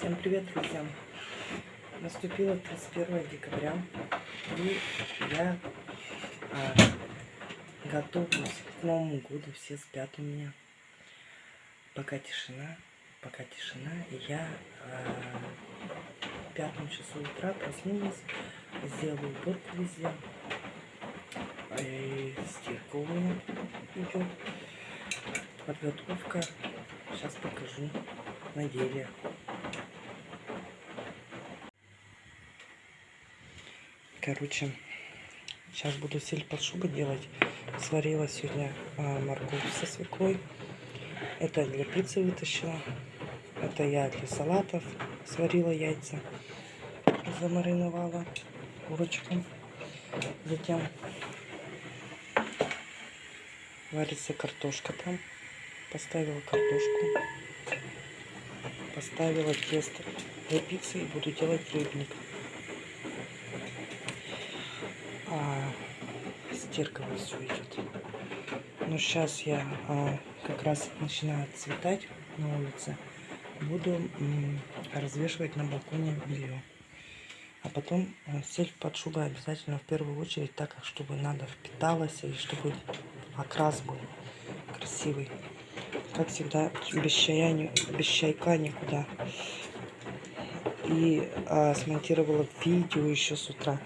Всем привет, друзья! Наступило 31 декабря, и я а, готовлюсь к Новому году. Все спят у меня. Пока тишина, пока тишина. И я а, в пятом часу утра проснулась, сделала уборку везде. И стирка у меня идет. Подготовка. Сейчас покажу на деле. Короче, сейчас буду сель под шубой делать. Сварила сегодня а, морковь со свеклой. Это для пиццы вытащила. Это я для салатов сварила яйца. Замариновала курочку. Затем варится картошка там. Поставила картошку. Поставила тесто для пиццы и буду делать рыбник. А, стирка вот все идет. Но сейчас я а, как раз начинаю цветать на улице. Буду развешивать на балконе белье. А потом а, сель под шубой обязательно в первую очередь, так как чтобы надо впиталось и чтобы окрас был красивый. Как всегда, без, чая, без чайка никуда. И а, смонтировала видео еще с утра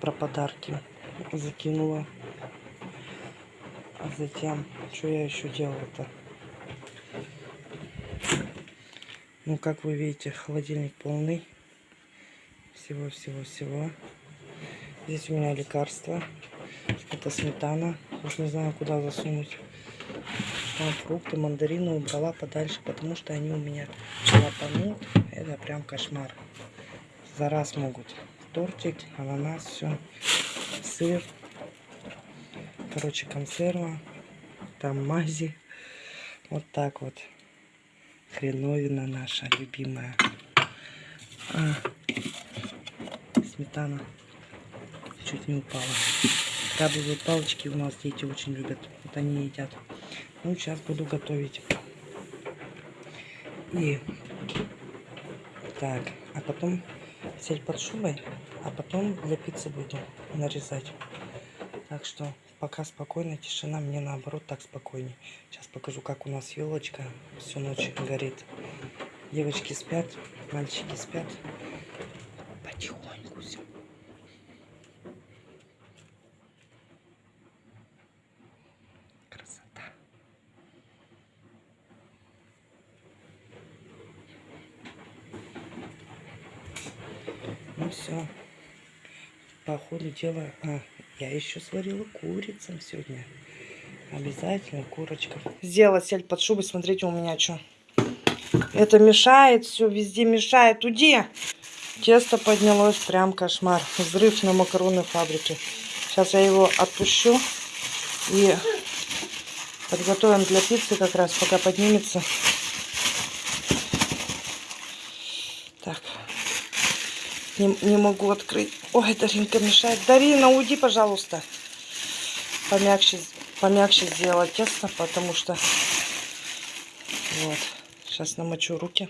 про подарки закинула. А затем, что я еще делала-то? Ну, как вы видите, холодильник полный. Всего-всего-всего. Здесь у меня лекарства. Это сметана. Уж не знаю, куда засунуть. Там фрукты, мандарины убрала подальше, потому что они у меня лопанут. Это прям кошмар. За раз могут тортик, ананас, все, сыр, короче, консерва, там мази, вот так вот, хреновина наша любимая, а, сметана, чуть не упала, крабовые палочки у нас дети очень любят, вот они едят, ну, сейчас буду готовить, и так, а потом сель под шубой, а потом для пиццы буду нарезать. Так что пока спокойно, тишина, мне наоборот так спокойнее. Сейчас покажу, как у нас елочка всю ночь горит. Девочки спят, мальчики спят. Потихоньку все. Красота. Все. По ходу дела... А, я еще сварила курицам сегодня. Обязательно курочка. Сделала сель под шубой. Смотрите, у меня что. Это мешает, все везде мешает. Уди! Тесто поднялось, прям кошмар. Взрыв на макаронной фабрике. Сейчас я его отпущу. И подготовим для пиццы как раз, пока поднимется. Так не, не могу открыть. Ой, Даринка мешает. Дарина, уйди, пожалуйста. Помягче, помягче сделала тесто, потому что... Вот. Сейчас намочу руки.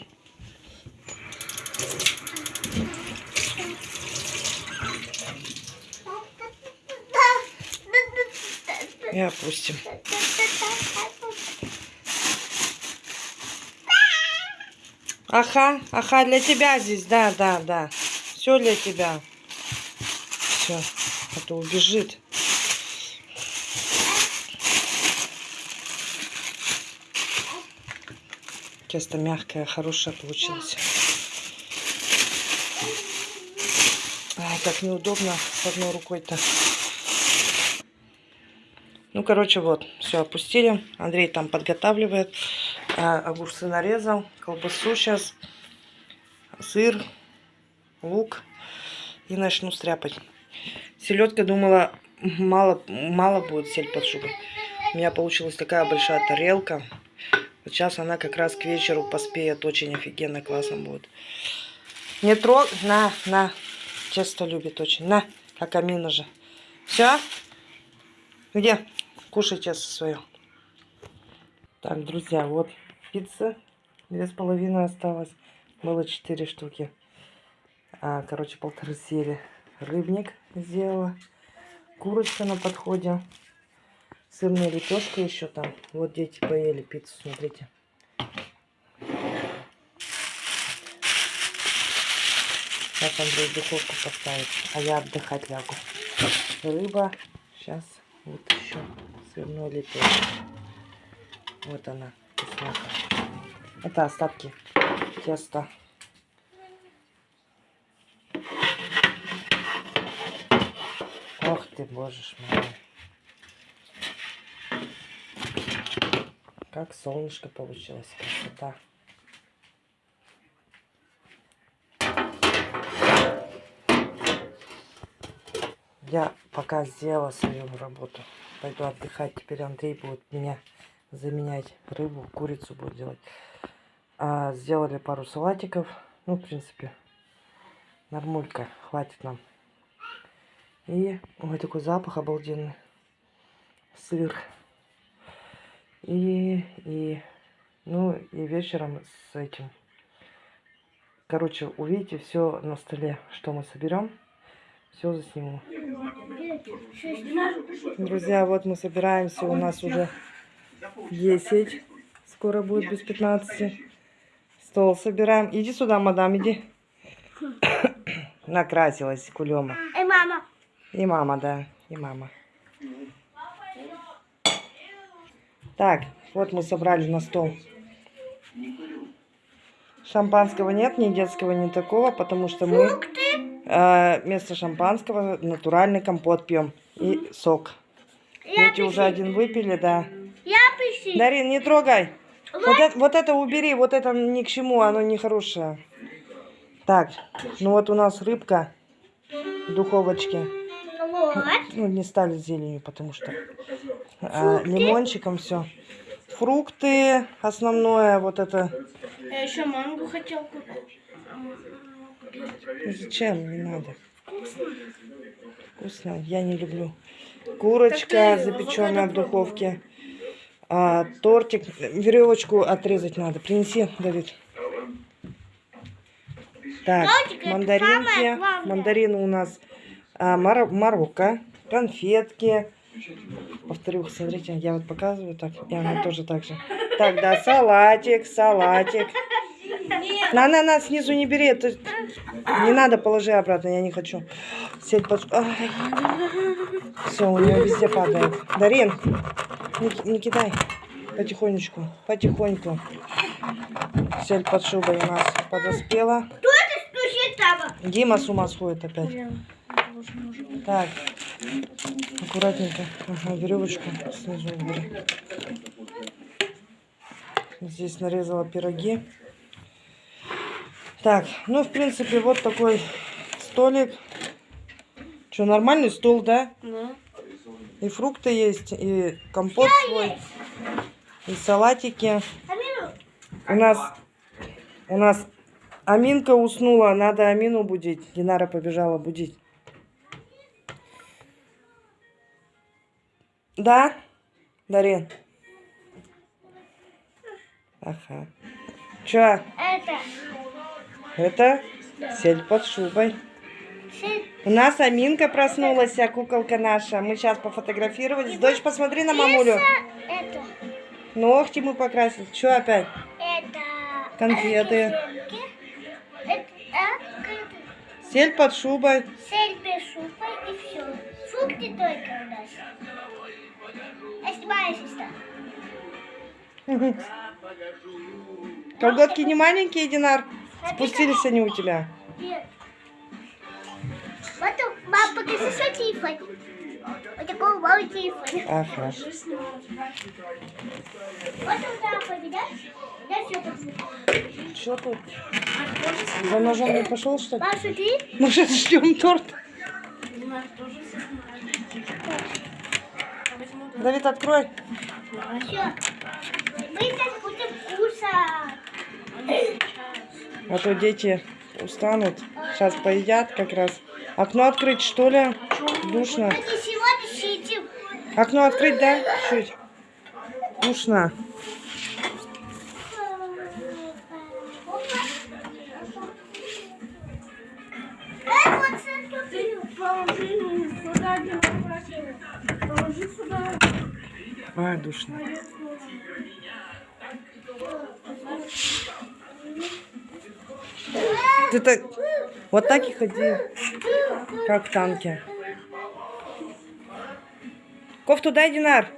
И опустим. Ага, ага, для тебя здесь, да, да, да. Все для тебя. Все. А то убежит. Тесто мягкое, хорошее получилось. Ай, как неудобно с одной рукой-то. Ну, короче, вот, все опустили. Андрей там подготавливает. А, огурцы нарезал, колбасу сейчас, сыр, лук и начну стряпать. Селедка думала, мало, мало будет сель под шубой. У меня получилась такая большая тарелка. Вот сейчас она как раз к вечеру поспеет. Очень офигенно, классно будет. Не трог... На, на. Тесто любит очень. На, как амина же. Все? Где? Кушай тесто свое. Так, друзья, вот пицца. Две с половиной осталось. Было четыре штуки. А, короче, полторы съели. Рыбник сделала. Курочка на подходе. Сырная лепешка еще там. Вот дети поели пиццу, смотрите. Сейчас Андрей духовку поставит, а я отдыхать лягу. Рыба. Сейчас вот еще сырной лепешка. Вот она, вкусняха. Это остатки теста. Ты, ж мой. Как солнышко получилось. Красота. Я пока сделала свою работу. Пойду отдыхать. Теперь Андрей будет меня заменять. Рыбу, курицу будет делать. А, сделали пару салатиков. Ну, в принципе, нормулька. Хватит нам. И, ой, такой запах обалденный. Сыр. И, и, ну, и вечером с этим. Короче, увидите все на столе, что мы соберем. Все засниму. Друзья, вот мы собираемся. У нас уже 10. Скоро будет без 15. Стол собираем. Иди сюда, мадам, иди. Накрасилась кулема. Эй, мама. И мама, да. И мама. Так, вот мы собрали на стол. Шампанского нет, ни детского, ни такого, потому что мы э, вместо шампанского натуральный компот пьем и сок. Дети уже один выпили, да. Я пишу. Дарин, не трогай. Вот это, вот это убери, вот это ни к чему, оно не хорошее. Так, ну вот у нас рыбка в духовочке. Ну, не стали зеленью, потому что а, лимончиком все. Фрукты основное, вот это. Я еще мангу хотел купить. Зачем? Не надо. Вкусно. Я не люблю. Курочка, запеченная в духовке. А, тортик. Веревочку отрезать надо. Принеси, Давид. Так, мандаринки. Мандарины у нас а, мар- Марокко. Конфетки. Повторю, смотрите, я вот показываю так, и она тоже так же. Так, да, салатик, салатик. На, на, на, снизу не бери, это не надо, положи обратно, я не хочу. Сеть под... Все, у нее везде падает. Дарин, не, не кидай. Потихонечку, потихоньку. Сель под шубой у нас подоспела. Кто это стучит там? Дима с ума сходит опять. Так, аккуратненько. Ага, веревочку снизу убери. Здесь нарезала пироги. Так, ну, в принципе, вот такой столик. Что, нормальный стол, да? Да. И фрукты есть, и компот свой, и салатики. Амину, У нас, у нас Аминка уснула, надо Амину будить. Динара побежала будить. Да, Дарин? Ага. Чё, это. это сель под шубой. Сын, У нас Аминка проснулась, а куколка наша. Мы сейчас пофотографировались. Дочь, посмотри на мамулю. Это. Ногти мы покрасили. Чё опять? Это. Конфеты. Это. Сель под шубой. Сель без шупа и все. Фрукты только у нас. Что? Колготки не маленькие, Динар? Спустились они у тебя. Нет. Вот у мама покажи свой телефон. Вот такой мой телефон. Ага. Вот у папа, видишь? Я все покажу. Что тут? За ножом не пошел, что ли? Мам, смотри. Мы же ждем торт. Давид, открой. Мы сейчас будем кушать. А то дети устанут. Сейчас поедят как раз. Окно открыть, что ли? Душно. Окно открыть, да? Чуть. Душно. Э, положи сюда. Ай, душно. Ты так... Вот так и ходи, как в танке. Кофту дай, Динар.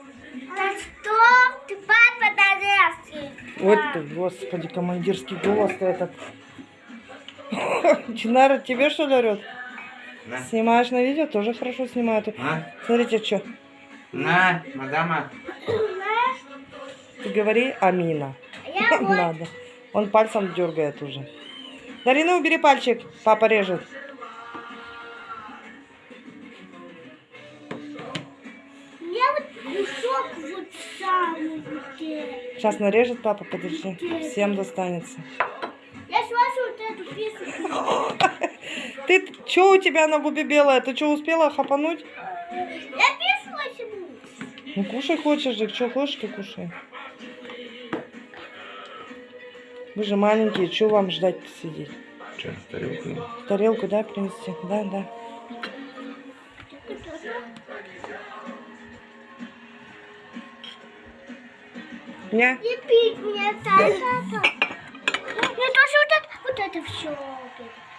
Да что? Ты папа дорезки. Вот ты, господи, командирский голос-то этот. Динара тебе что ли орет? Да. Снимаешь на видео? Тоже хорошо снимают. А? Смотрите, что. На, мадама. Ты говори Амина. Я вот. Надо. Он пальцем дергает уже. Дарина, убери пальчик. Папа режет. Сейчас нарежет папа, подожди. Всем достанется. Я слышу вот эту песню. Ты, что у тебя на губе белая? Ты что, успела хапануть? Я. Ну, кушай хочешь же. Что хочешь, ты кушай. Вы же маленькие, что вам ждать посидеть? Че, тарелку? Тарелку, да, принести? Да, да. Не? Не пить мне так, это. Мне тоже вот это, вот это все.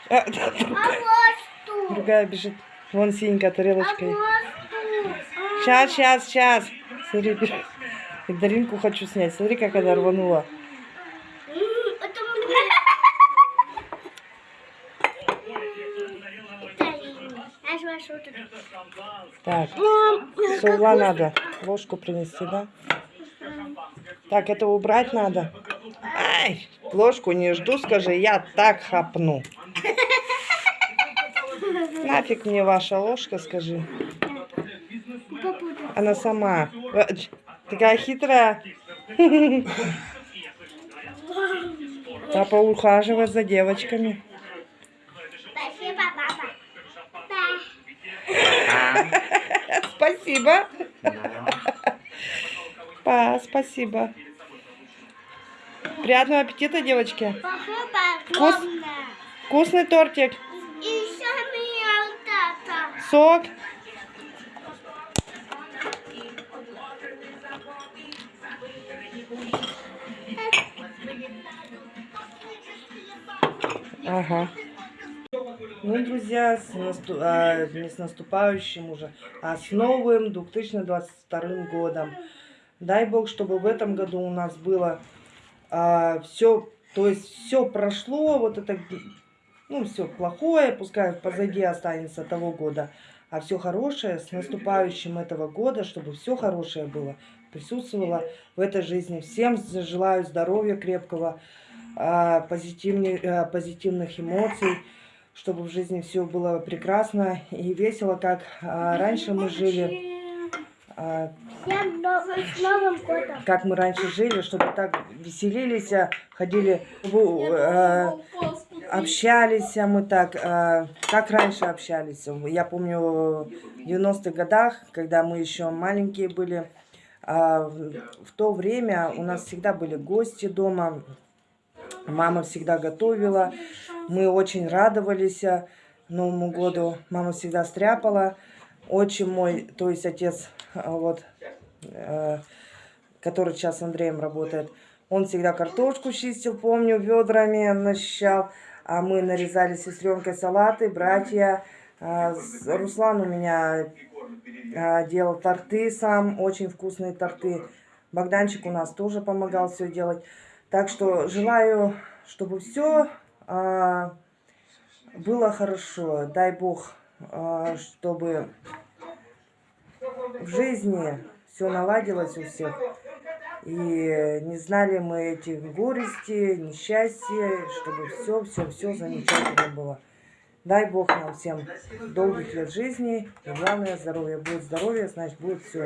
А, А вот что? другая бежит. Вон синенькая А тарелочка. вот что? Сейчас, сейчас, сейчас. Смотри, Даринку хочу снять. Смотри, как она рванула. Так, Мам, соула надо. Ложку принести, да? Так, это убрать надо. Ай, ложку не жду, скажи, я так хапну. Нафиг мне ваша ложка, скажи. Она сама. Э, Такая хитрая. Папа ухаживает за девочками. Спасибо, папа. Да. Спасибо. Па, спасибо. Приятного аппетита, девочки. Вкус? Вкусный тортик. Сок. Ага. Ну, друзья, с насту- а, не с наступающим уже, а с новым 2022 годом. Дай Бог, чтобы в этом году у нас было все, то есть все прошло, вот это, ну, все плохое, пускай позади останется того года, а все хорошее с наступающим этого года, чтобы все хорошее было, присутствовало в этой жизни. Всем желаю здоровья крепкого, а, а, позитивных эмоций, чтобы в жизни все было прекрасно и весело, как а, раньше мы жили, а, Всем новым, с Новым годом. как мы раньше жили, чтобы так веселились, ходили, э, общались мы так, э, как раньше общались. Я помню в 90-х годах, когда мы еще маленькие были, в в то время у нас всегда были гости дома, мама всегда готовила, мы очень радовались а, Новому году, мама всегда стряпала, отчим мой, то есть отец, а, вот, э, который сейчас с Андреем работает, он всегда картошку чистил, помню, ведрами начищал, а мы нарезали с сестренкой салаты, братья. Руслан у меня делал торты сам, очень вкусные торты. Богданчик у нас тоже помогал все делать. Так что желаю, чтобы все было хорошо. Дай Бог, а, чтобы в жизни все наладилось у всех. И не знали мы этих горести, несчастья, чтобы все, все, все замечательно было. Дай Бог нам всем долгих лет жизни. И главное, здоровье. Будет здоровье, значит, будет все.